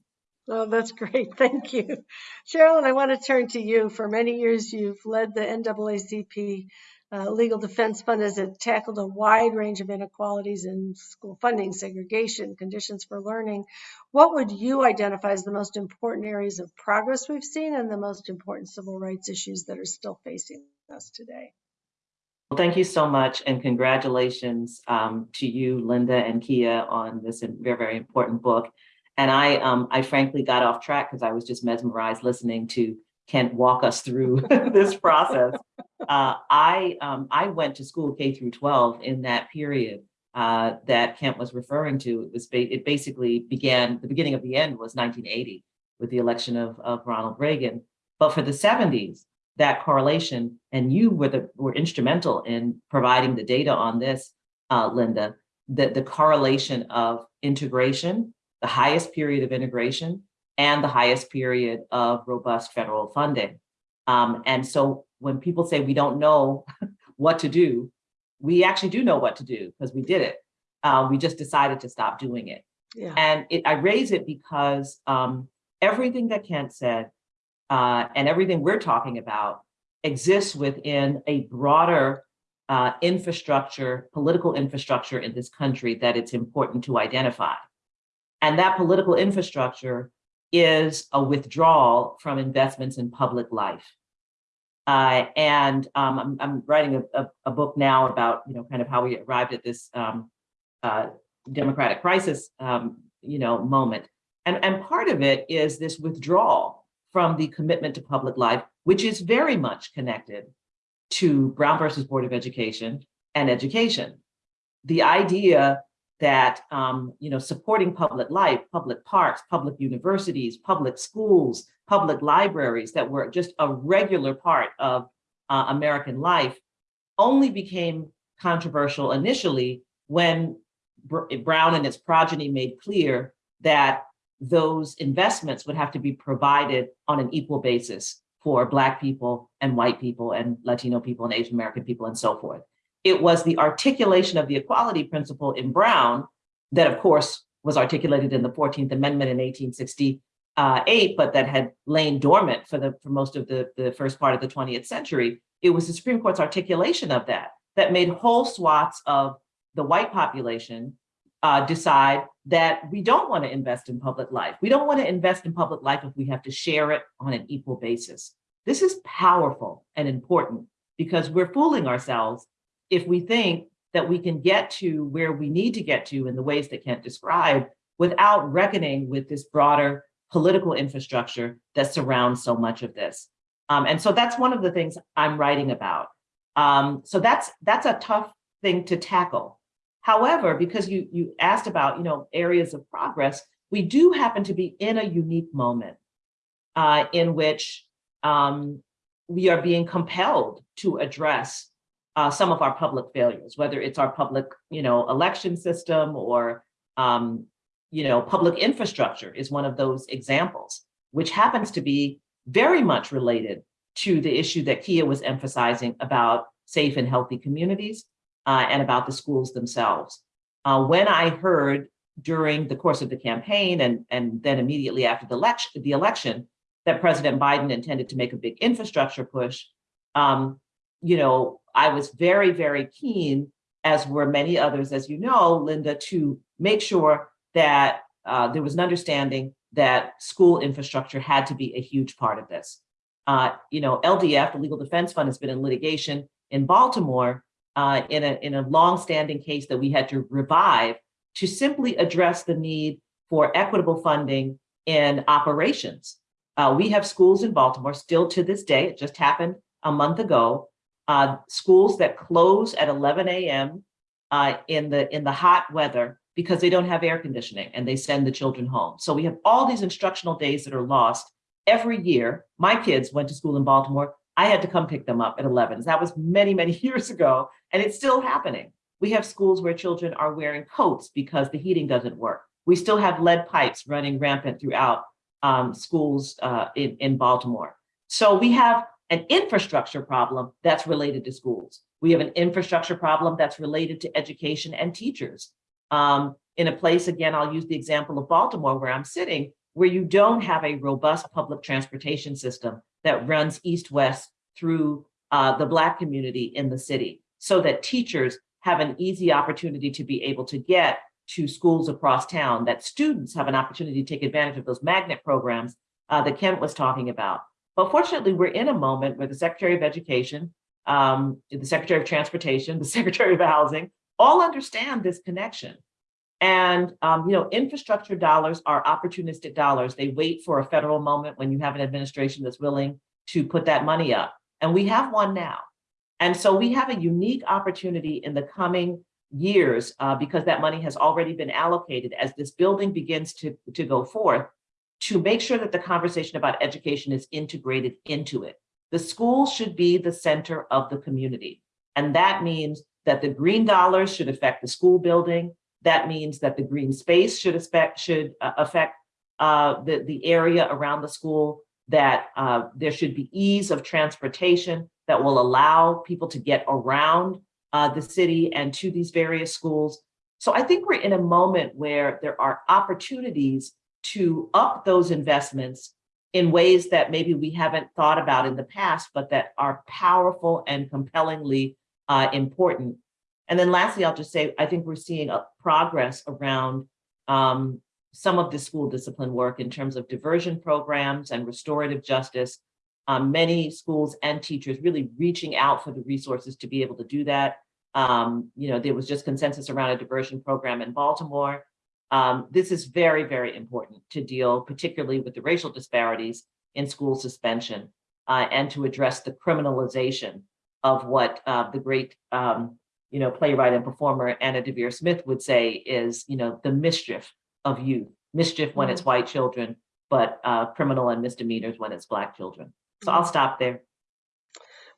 Speaker 2: Oh, that's great. (laughs) Thank you. Sherrilyn, I want to turn to you. For many years, you've led the NAACP uh, Legal Defense Fund as it tackled a wide range of inequalities in school funding, segregation, conditions for learning. What would you identify as the most important areas of progress we've seen and the most important civil rights issues that are still facing us today?
Speaker 6: Well, thank you so much and congratulations um, to you, Linda and Kia on this very, very important book. And I, um, I frankly got off track because I was just mesmerized listening to Kent walk us through (laughs) this process. Uh, I, um, I went to school K through 12 in that period uh, that Kent was referring to. It was, ba it basically began, the beginning of the end was 1980 with the election of, of Ronald Reagan. But for the 70s, that correlation, and you were the were instrumental in providing the data on this, uh, Linda, that the correlation of integration, the highest period of integration, and the highest period of robust federal funding. Um, and so when people say we don't know (laughs) what to do, we actually do know what to do because we did it. Uh, we just decided to stop doing it.
Speaker 2: Yeah.
Speaker 6: And it, I raise it because um, everything that Kent said uh, and everything we're talking about exists within a broader uh, infrastructure, political infrastructure in this country that it's important to identify. And that political infrastructure is a withdrawal from investments in public life. Uh, and um, I'm, I'm, writing a, a, a, book now about, you know, kind of how we arrived at this um, uh, democratic crisis, um, you know, moment. And, and part of it is this withdrawal from the commitment to public life, which is very much connected to Brown versus Board of Education and education. The idea that um, you know supporting public life, public parks, public universities, public schools, public libraries that were just a regular part of uh, American life only became controversial initially when Brown and its progeny made clear that those investments would have to be provided on an equal basis for Black people and white people and Latino people and Asian American people and so forth. It was the articulation of the equality principle in Brown that, of course, was articulated in the 14th Amendment in 1868, but that had lain dormant for, the, for most of the, the first part of the 20th century. It was the Supreme Court's articulation of that that made whole swaths of the white population uh, decide that we don't want to invest in public life. We don't want to invest in public life if we have to share it on an equal basis. This is powerful and important because we're fooling ourselves if we think that we can get to where we need to get to in the ways that Kent described without reckoning with this broader political infrastructure that surrounds so much of this. Um, and so that's one of the things I'm writing about. Um, so that's that's a tough thing to tackle. However, because you, you asked about you know, areas of progress, we do happen to be in a unique moment uh, in which um, we are being compelled to address uh, some of our public failures, whether it's our public you know, election system or um, you know, public infrastructure is one of those examples, which happens to be very much related to the issue that Kia was emphasizing about safe and healthy communities uh, and about the schools themselves. Uh, when I heard during the course of the campaign and, and then immediately after the election, the election that President Biden intended to make a big infrastructure push, um, you know, I was very, very keen, as were many others, as you know, Linda, to make sure that uh, there was an understanding that school infrastructure had to be a huge part of this. Uh, you know, LDF, the Legal Defense Fund, has been in litigation in Baltimore uh, in, a, in a long-standing case that we had to revive to simply address the need for equitable funding in operations. Uh, we have schools in Baltimore still to this day, it just happened a month ago, uh, schools that close at 11 a.m. Uh, in the in the hot weather because they don't have air conditioning and they send the children home. So we have all these instructional days that are lost every year, my kids went to school in Baltimore. I had to come pick them up at 11. That was many, many (laughs) years ago, and it's still happening. We have schools where children are wearing coats because the heating doesn't work. We still have lead pipes running rampant throughout um, schools uh, in, in Baltimore. So we have an infrastructure problem that's related to schools. We have an infrastructure problem that's related to education and teachers. Um, in a place, again, I'll use the example of Baltimore where I'm sitting, where you don't have a robust public transportation system that runs east-west through uh, the Black community in the city so that teachers have an easy opportunity to be able to get to schools across town, that students have an opportunity to take advantage of those magnet programs uh, that Kent was talking about. But fortunately, we're in a moment where the Secretary of Education, um, the Secretary of Transportation, the (laughs) Secretary of Housing, all understand this connection. And, um, you know, infrastructure dollars are opportunistic dollars. They wait for a federal moment when you have an administration that's willing to put that money up. And we have one now. And so we have a unique opportunity in the coming years uh, because that money has already been allocated as this building begins to, to go forth to make sure that the conversation about education is integrated into it. The school should be the center of the community. And that means that the green dollars should affect the school building. That means that the green space should affect, should uh, affect uh, the, the area around the school, that uh, there should be ease of transportation that will allow people to get around uh, the city and to these various schools. So I think we're in a moment where there are opportunities to up those investments in ways that maybe we haven't thought about in the past, but that are powerful and compellingly uh, important. And then lastly, I'll just say, I think we're seeing a progress around um, some of the school discipline work in terms of diversion programs and restorative justice. Um, many schools and teachers really reaching out for the resources to be able to do that. Um, you know, there was just consensus around a diversion program in Baltimore. Um, this is very, very important to deal particularly with the racial disparities in school suspension uh, and to address the criminalization of what uh, the great, um, you know, playwright and performer Anna Deavere Smith would say is, you know, the mischief of youth, mischief when it's white children, but uh, criminal and misdemeanors when it's black children. So I'll stop there.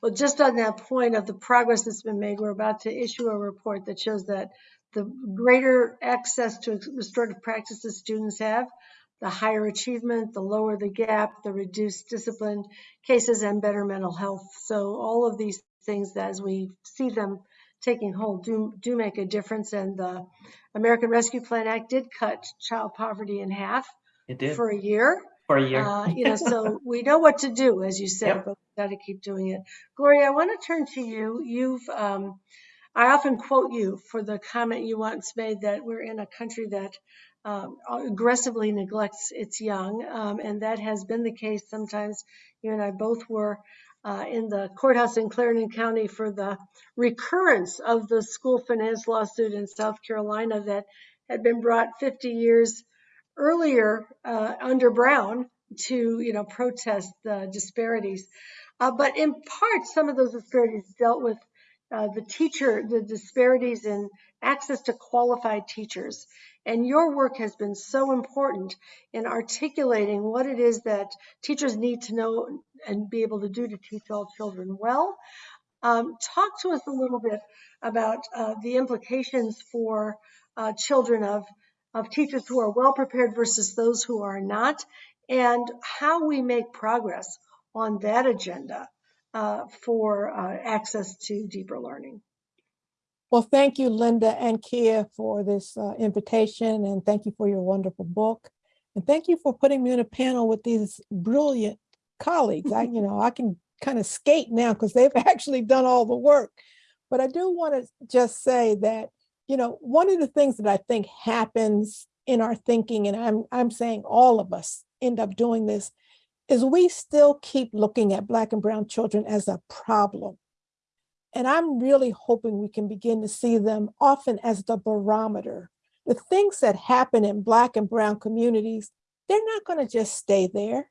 Speaker 2: Well, just on that point of the progress that's been made, we're about to issue a report that shows that the greater access to restorative practices students have, the higher achievement, the lower the gap, the reduced discipline cases, and better mental health. So all of these things, as we see them taking hold, do, do make a difference. And the American Rescue Plan Act did cut child poverty in half
Speaker 6: It did
Speaker 2: for a year.
Speaker 6: for a year.
Speaker 2: Uh, you know, so we know what to do, as you said,
Speaker 6: Yep.
Speaker 2: but we've got to keep doing it. Gloria, I want to turn to you. You've, um, I often quote you for the comment you once made that we're in a country that um, aggressively neglects its young, um, and that has been the case. Sometimes you and I both were uh, in the courthouse in Clarendon County for the recurrence of the school finance lawsuit in South Carolina that had been brought 50 years earlier uh, under Brown to, you know, protest the disparities. Uh, but in part, some of those disparities dealt with uh, the teacher, the disparities in access to qualified teachers. And your work has been so important in articulating what it is that teachers need to know and be able to do to teach all children well. Um, talk to us a little bit about uh, the implications for uh, children of, of teachers who are well prepared versus those who are not, and how we make progress on that agenda uh, for uh, access to deeper learning.
Speaker 7: Well, thank you, Linda and Kia, for this uh, invitation, and thank you for your wonderful book. And thank you for putting me in a panel with these brilliant colleagues. I, you know, I can kind of skate now because they've (laughs) actually done all the work. But I do want to just say that, you know, one of the things that I think happens in our thinking, and I'm, I'm saying all of us end up doing this, is we still keep looking at Black and Brown children as a problem. And I'm really hoping we can begin to see them often as the barometer. The things that happen in Black and Brown communities, they're not going to just stay there.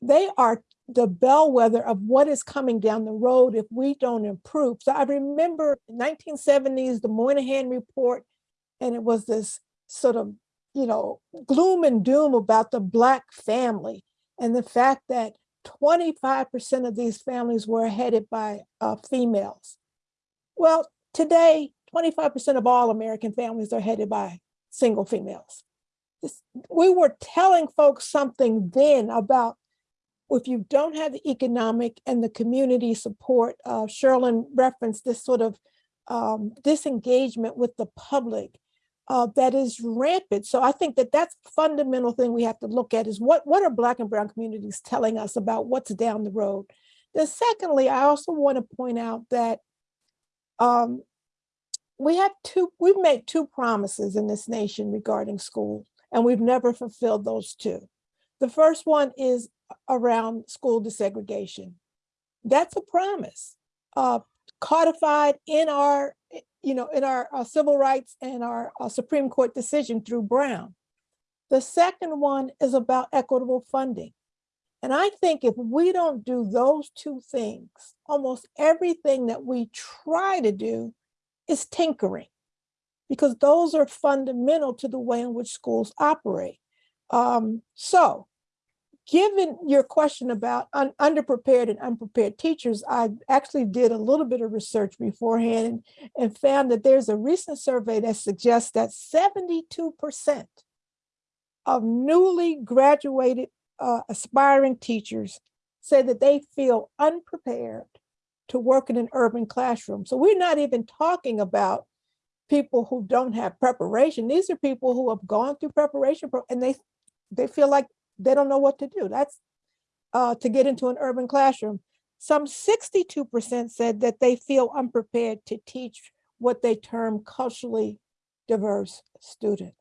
Speaker 7: They are the bellwether of what is coming down the road if we don't improve. So I remember 1970s, the Moynihan Report, and it was this sort of, you know, gloom and doom about the Black family. And the fact that 25% of these families were headed by uh, females. Well, today, 25% of all American families are headed by single females. This- we were telling folks something then about if you don't have the economic and the community support, uh, Sherrilyn referenced this sort of um, disengagement with the public uh, that is rampant. So I think that that's fundamental thing we have to look at is what, what are Black and Brown communities telling us about what's down the road? Then secondly, I also want to point out that um, we have two, we've made two promises in this nation regarding school, and we've never fulfilled those two. The first one is around school desegregation. That's a promise uh, codified in our, you know, in our uh, civil rights and our uh, Supreme Court decision through Brown. The second one is about equitable funding. And I think if we don't do those two things, almost everything that we try to do is tinkering because those are fundamental to the way in which schools operate. Um, so given your question about un- underprepared and unprepared teachers, I actually did a little bit of research beforehand and, found that there's a recent survey that suggests that 72% of newly graduated uh, aspiring teachers say that they feel unprepared to work in an urban classroom. So we're not even talking about people who don't have preparation. These are people who have gone through preparation and they they feel like they don't know what to do. That's uh, to get into an urban classroom. Some 62% said that they feel unprepared to teach what they term culturally diverse students.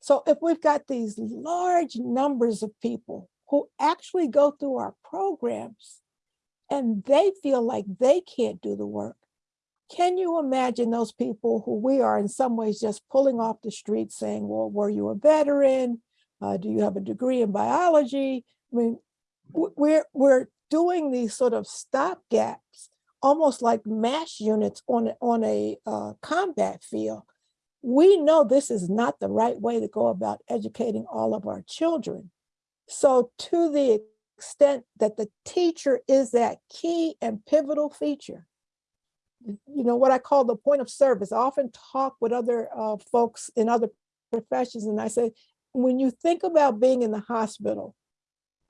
Speaker 7: So if we've got these large numbers of people who actually go through our programs and they feel like they can't do the work, can you imagine those people who we are in some ways just pulling off the street saying, well, were you a veteran? Uh, do you have a degree in biology? I mean, we're, we're doing these sort of stopgaps, almost like MASH units on, on a uh, combat field. We know this is not the right way to go about educating all of our children. So to the extent that the teacher is that key and pivotal feature, you know, what I call the point of service. I often talk with other uh, folks in other professions, and I say, when you think about being in the hospital,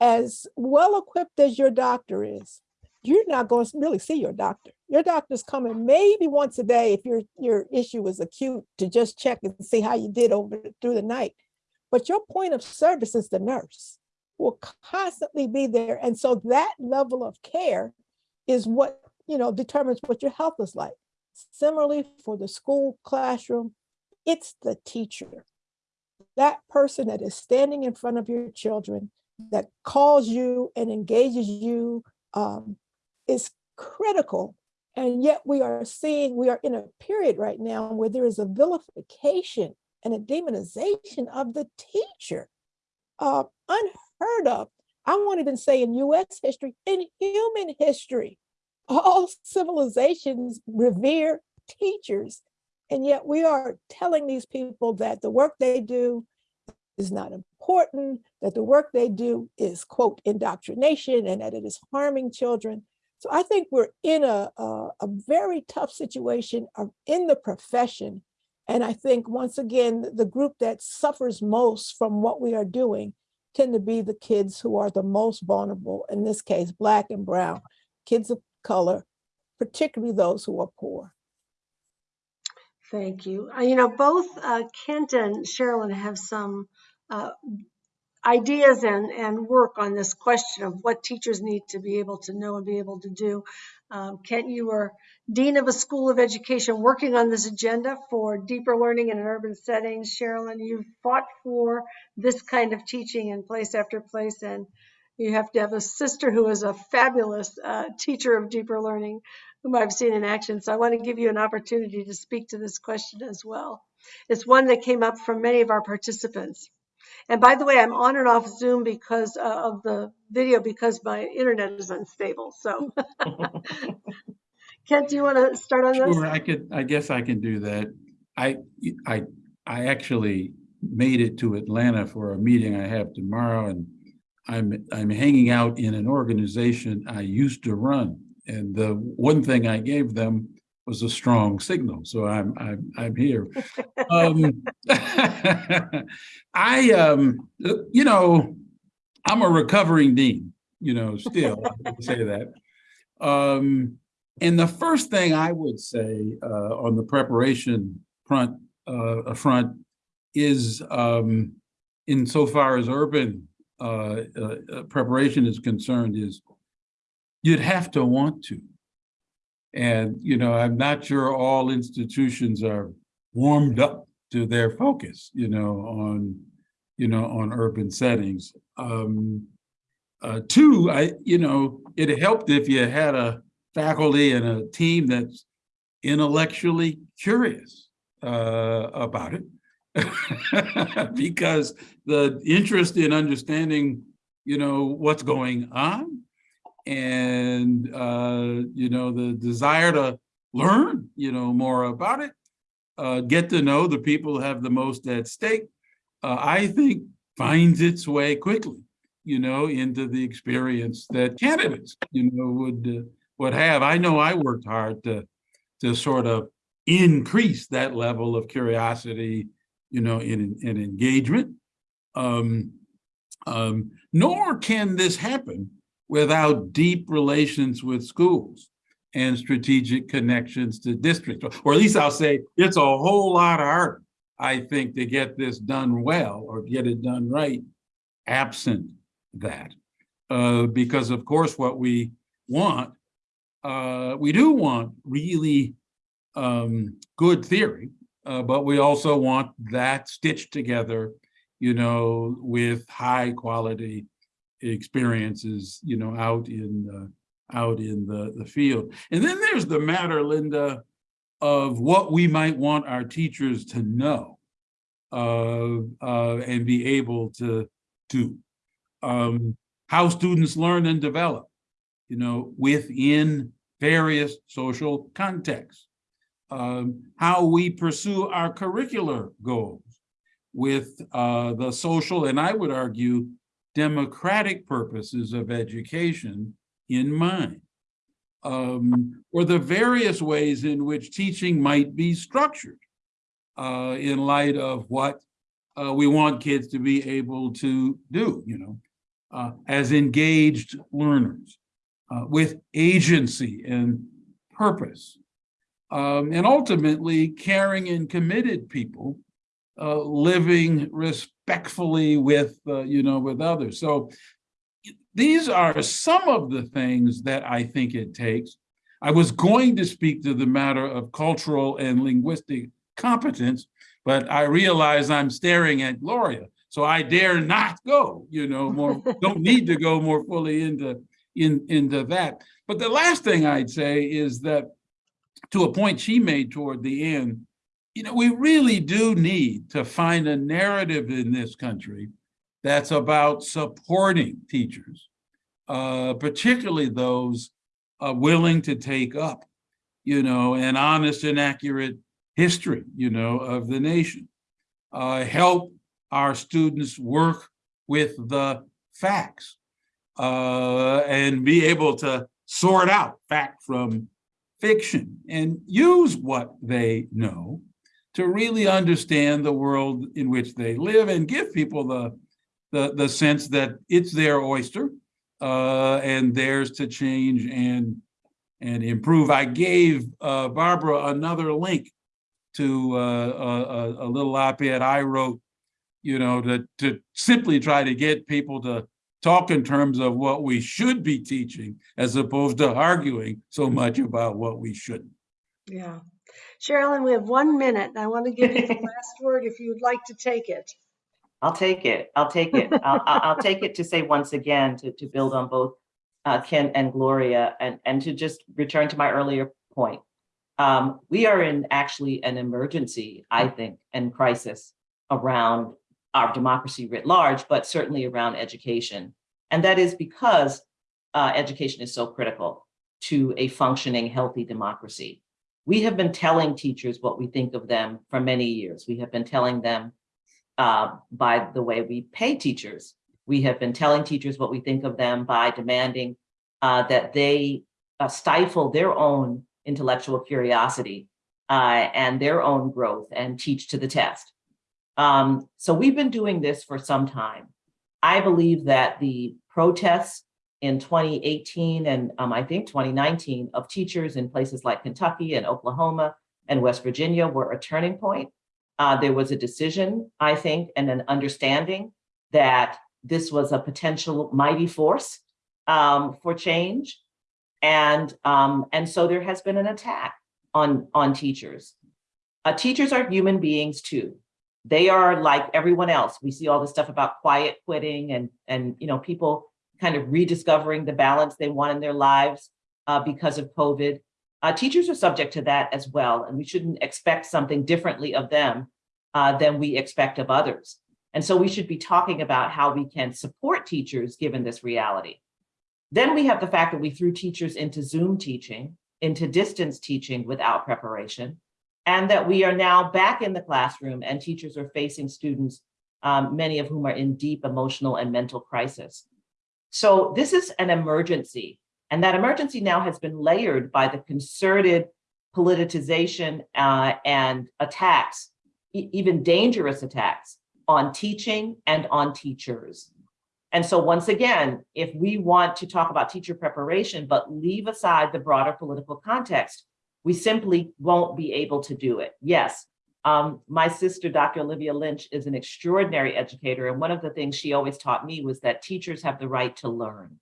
Speaker 7: as well equipped as your doctor is, you're not going to really see your doctor. Your doctor's coming maybe once a day if your your issue is acute to just check and see how you did over through the night. But your point of service is the nurse will constantly be there. And so that level of care is what, you know, determines what your health is like. Similarly, for the school classroom, it's the teacher. That person that is standing in front of your children, that calls you and engages you, um, is critical. And yet we are seeing, we are in a period right now where there is a vilification and a demonization of the teacher. Uh, unheard of. I won't even say in US history, in human history. (laughs) All civilizations revere teachers. And yet we are telling these people that the work they do is not important, that the work they do is, quote, indoctrination, and that it is harming children. So I think we're in a, a, a very tough situation in the profession. And I think, once again, the group that suffers most from what we are doing tend to be the kids who are the most vulnerable, in this case, Black and Brown, kids of color, particularly those who are poor.
Speaker 2: Thank you. Uh, you know, both uh, Kent and Sherrilyn have some uh, ideas and, and work on this question of what teachers need to be able to know and be able to do. Um, Kent, you are Dean of a School of Education working on this agenda for deeper learning in an urban settings. Sherrilyn, you've fought for this kind of teaching in place after place, and you have to have a sister who is a fabulous uh, teacher of deeper learning, whom I've seen in action. So I want to give you an opportunity to speak to this question as well. It's one that came up from many of our participants. And by the way, I'm on and off Zoom because uh, of the video because my internet is unstable. So, (laughs) Kent, do you want to start on this?
Speaker 5: Sure, I could, I guess I can do that. I, I, I actually made it to Atlanta for a meeting I have tomorrow and I'm, I'm hanging out in an organization I used to run. And the one thing I gave them was a strong signal. So I'm, I'm, I'm here. Um, (laughs) I, um, you know, I'm a recovering dean, you know, still say that. Um, and the first thing I would say uh, on the preparation front, uh, front is um, insofar as urban uh, uh, preparation is concerned is you'd have to want to. And, you know, I'm not sure all institutions are warmed up to their focus, you know, on, you know, on urban settings. Um, uh, two, I, you know, it helped if you had a faculty and a team that's intellectually curious uh, about it. (laughs) because the interest in understanding, you know, what's going on and, uh, you know, the desire to learn, you know, more about it, uh, get to know the people who have the most at stake, uh, I think finds its way quickly, you know, into the experience that candidates, you know, would, uh, would have. I know I worked hard to, to sort of increase that level of curiosity you know, in, in engagement. Um, um, nor can this happen without deep relations with schools and strategic connections to districts. Or at least I'll say it's a whole lot of harder, I think, to get this done well or get it done right, absent that. Uh, because of course, what we want, uh, we do want really um, good theory, uh, but we also want that stitched together, you know, with high quality experiences, you know, out in out in the, the field. And then there's the matter, Linda, of what we might want our teachers to know uh, uh, and be able to do. Um, how students learn and develop, you know, within various social contexts um, how we pursue our curricular goals with uh, the social and I would argue democratic purposes of education in mind, um, or the various ways in which teaching might be structured uh, in light of what uh, we want kids to be able to do, you know, uh, as engaged learners uh, with agency and purpose um, and ultimately caring and committed people uh, living respectfully with, uh, you know, with others. So these are some of the things that I think it takes. I was going to speak to the matter of cultural and linguistic competence, but I realize I'm staring at Gloria. So I dare not go, you know, more, (laughs) don't need to go more fully into, in, into that. But the last thing I'd say is that to a point she made toward the end, you know, we really do need to find a narrative in this country that's about supporting teachers, uh, particularly those uh, willing to take up, you know, an honest and accurate history, you know, of the nation. Uh, help our students work with the facts uh, and be able to sort out fact from fiction and use what they know to really understand the world in which they live and give people the, the, the sense that it's their oyster uh, and theirs to change and, and improve. I gave uh, Barbara another link to uh, a, a little op-ed I wrote, you know, to, to simply try to get people to talk in terms of what we should be teaching as opposed to arguing so much about what we shouldn't.
Speaker 2: Yeah. Sherrilyn, we have one minute. And I want to give you the (laughs) last word if you'd like to take it.
Speaker 6: I'll take it. I'll take it. I'll, I'll take it to say once again, to, to build on both uh, Ken and Gloria, and, and to just return to my earlier point. Um, we are in actually an emergency, I think, and crisis around our democracy writ large, but certainly around education. And that is because uh, education is so critical to a functioning, healthy democracy. We have been telling teachers what we think of them for many years. We have been telling them uh, by the way we pay teachers We have been telling teachers what we think of them by demanding uh, that they uh, stifle their own intellectual curiosity uh, and their own growth and teach to the test. Um, so we've been doing this for some time. I believe that the protests in 2018 and um, I think 2019 of teachers in places like Kentucky and Oklahoma and West Virginia were a turning point. Uh, there was a decision, I think, and an understanding that this was a potential mighty force um, for change. And, um, and so there has been an attack on, on teachers. Uh, teachers are human beings too. They are like everyone else. We see all this stuff about quiet quitting and, and you know, people kind of rediscovering the balance they want in their lives uh, because of COVID. Uh, teachers are subject to that as well, and we shouldn't expect something differently of them uh, than we expect of others. And so we should be talking about how we can support teachers given this reality. Then we have the fact that we threw teachers into Zoom teaching, into distance teaching without preparation, and that we are now back in the classroom and teachers are facing students, um, many of whom are in deep emotional and mental crisis. So this is an emergency. And that emergency now has been layered by the concerted politicization uh, and attacks, e even dangerous attacks on teaching and on teachers. And so once again, if we want to talk about teacher preparation, but leave aside the broader political context, we simply won't be able to do it. Yes, um, my sister, Dr. Olivia Lynch, is an extraordinary educator. And one of the things she always taught me was that teachers have the right to learn,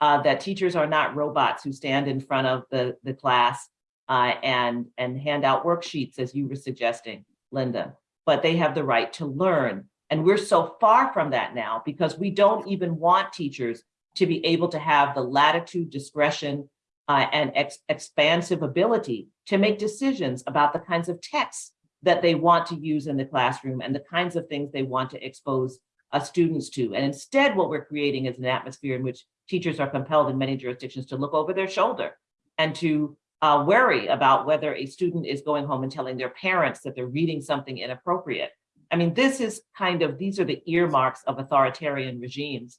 Speaker 6: uh, that teachers are not robots who stand in front of the, the class uh, and, and hand out worksheets, as you were suggesting, Linda, but they have the right to learn. And we're so far from that now because we don't even want teachers to be able to have the latitude, discretion, uh, and ex expansive ability to make decisions about the kinds of texts that they want to use in the classroom and the kinds of things they want to expose uh, students to. And instead, what we're creating is an atmosphere in which teachers are compelled in many jurisdictions to look over their shoulder and to uh, worry about whether a student is going home and telling their parents that they're reading something inappropriate. I mean, this is kind of, these are the earmarks of authoritarian regimes.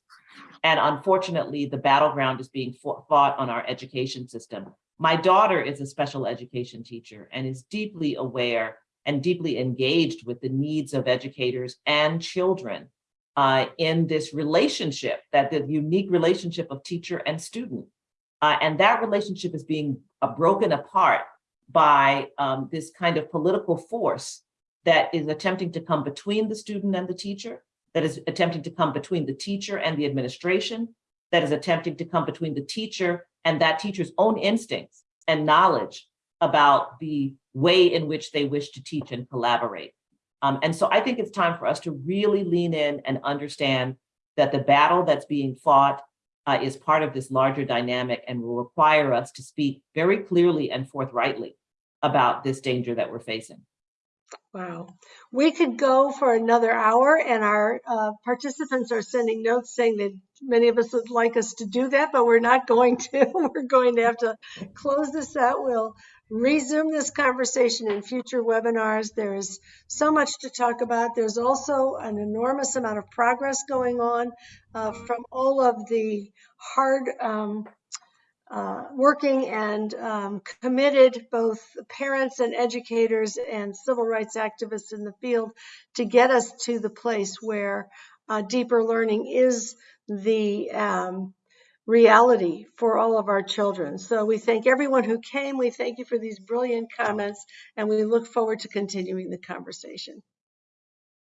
Speaker 6: And unfortunately, the battleground is being fought on our education system. My daughter is a special education teacher and is deeply aware and deeply engaged with the needs of educators and children uh, in this relationship, that the unique relationship of teacher and student. Uh, and that relationship is being uh, broken apart by um, this kind of political force that is attempting to come between the student and the teacher, that is attempting to come between the teacher and the administration, that is attempting to come between the teacher and that teacher's own instincts and knowledge about the way in which they wish to teach and collaborate. Um, and so I think it's time for us to really lean in and understand that the battle that's being fought uh, is part of this larger dynamic and will require us to speak very clearly and forthrightly about this danger that we're facing.
Speaker 2: Wow. We could go for another hour and our uh, participants are sending notes saying that many of us would like us to do that, but we're not going to. (laughs) we're going to have to close this out. We'll resume this conversation in future webinars. There's so much to talk about. There's also an enormous amount of progress going on uh, from all of the hard um, uh, working and um, committed both parents and educators and civil rights activists in the field to get us to the place where uh, deeper learning is the um, reality for all of our children. So we thank everyone who came. We thank you for these brilliant comments, and we look forward to continuing the conversation.